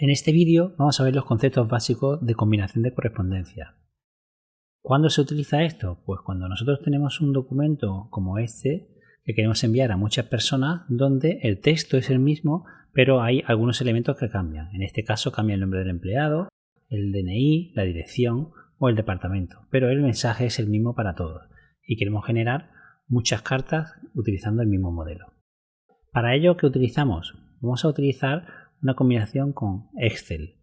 En este vídeo vamos a ver los conceptos básicos de combinación de correspondencia. ¿Cuándo se utiliza esto? Pues cuando nosotros tenemos un documento como este que queremos enviar a muchas personas donde el texto es el mismo pero hay algunos elementos que cambian. En este caso cambia el nombre del empleado, el DNI, la dirección o el departamento, pero el mensaje es el mismo para todos y queremos generar muchas cartas utilizando el mismo modelo. Para ello, ¿qué utilizamos? Vamos a utilizar una combinación con Excel.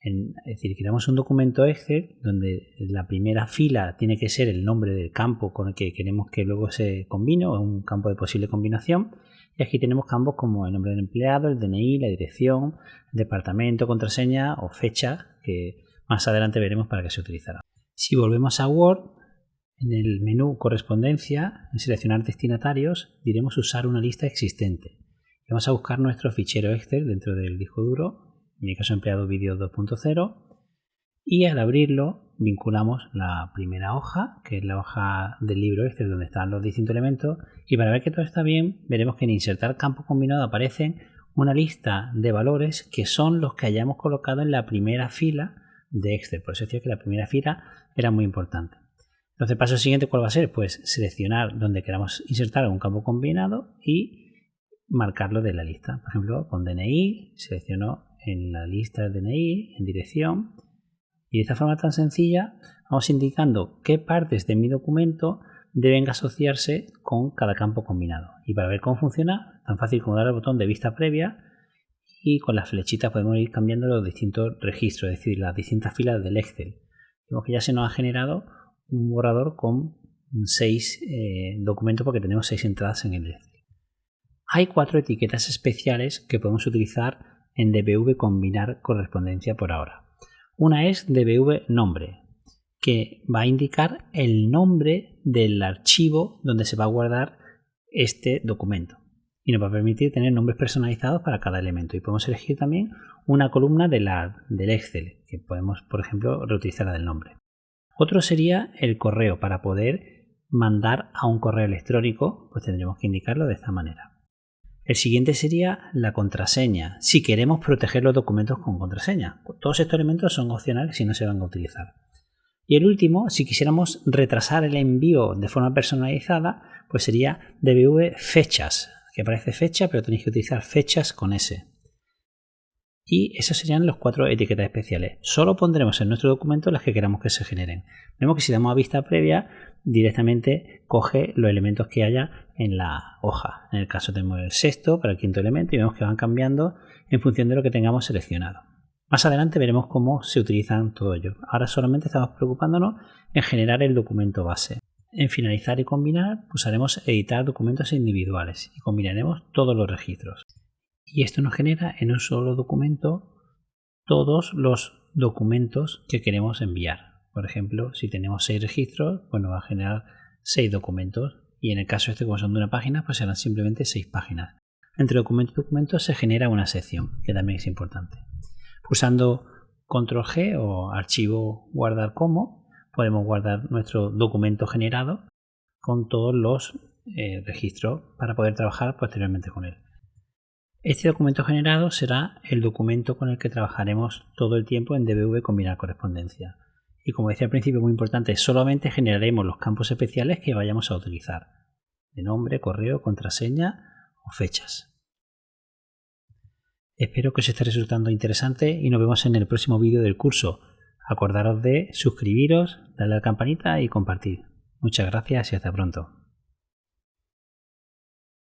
es decir, creamos un documento Excel donde la primera fila tiene que ser el nombre del campo con el que queremos que luego se combine o un campo de posible combinación. Y aquí tenemos campos como el nombre del empleado, el DNI, la dirección, el departamento, contraseña o fecha que más adelante veremos para qué se utilizará. Si volvemos a Word, en el menú Correspondencia, en Seleccionar destinatarios, diremos Usar una lista existente. Vamos a buscar nuestro fichero Excel dentro del disco duro, en mi caso empleado vídeo 2.0, y al abrirlo vinculamos la primera hoja, que es la hoja del libro Excel donde están los distintos elementos, y para ver que todo está bien, veremos que en Insertar campo combinado aparecen una lista de valores que son los que hayamos colocado en la primera fila de Excel. Por eso decía que la primera fila era muy importante. Entonces, paso siguiente, ¿cuál va a ser? Pues seleccionar donde queramos insertar un campo combinado y marcarlo de la lista. Por ejemplo, con DNI, selecciono en la lista de DNI, en dirección, y de esta forma tan sencilla vamos indicando qué partes de mi documento deben asociarse con cada campo combinado. Y para ver cómo funciona, tan fácil como dar al botón de vista previa y con las flechitas podemos ir cambiando los distintos registros, es decir, las distintas filas del Excel. Vemos que ya se nos ha generado un borrador con seis eh, documentos porque tenemos seis entradas en el Excel. Hay cuatro etiquetas especiales que podemos utilizar en DBV combinar correspondencia por ahora. Una es DBV nombre, que va a indicar el nombre del archivo donde se va a guardar este documento y nos va a permitir tener nombres personalizados para cada elemento y podemos elegir también una columna de la, del Excel que podemos por ejemplo reutilizar la del nombre otro sería el correo. Para poder mandar a un correo electrónico, pues tendremos que indicarlo de esta manera. El siguiente sería la contraseña, si queremos proteger los documentos con contraseña. Todos estos elementos son opcionales si no se van a utilizar. Y el último, si quisiéramos retrasar el envío de forma personalizada, pues sería DBV fechas, que aparece fecha, pero tenéis que utilizar fechas con S y esos serían los cuatro etiquetas especiales. Solo pondremos en nuestro documento las que queramos que se generen. Vemos que si damos a vista previa, directamente coge los elementos que haya en la hoja. En el caso tenemos el sexto para el quinto elemento y vemos que van cambiando en función de lo que tengamos seleccionado. Más adelante veremos cómo se utilizan todo ello. Ahora solamente estamos preocupándonos en generar el documento base. En finalizar y combinar pulsaremos editar documentos individuales y combinaremos todos los registros y esto nos genera en un solo documento todos los documentos que queremos enviar. Por ejemplo, si tenemos seis registros, pues nos va a generar seis documentos y en el caso este como son de una página, pues serán simplemente seis páginas. Entre documento y documento se genera una sección, que también es importante. Pulsando control G o archivo guardar como, podemos guardar nuestro documento generado con todos los eh, registros para poder trabajar posteriormente con él. Este documento generado será el documento con el que trabajaremos todo el tiempo en DBV combinar correspondencia. Y como decía al principio, muy importante, solamente generaremos los campos especiales que vayamos a utilizar, de nombre, correo, contraseña o fechas. Espero que os esté resultando interesante y nos vemos en el próximo vídeo del curso. Acordaros de suscribiros, darle a la campanita y compartir. Muchas gracias y hasta pronto.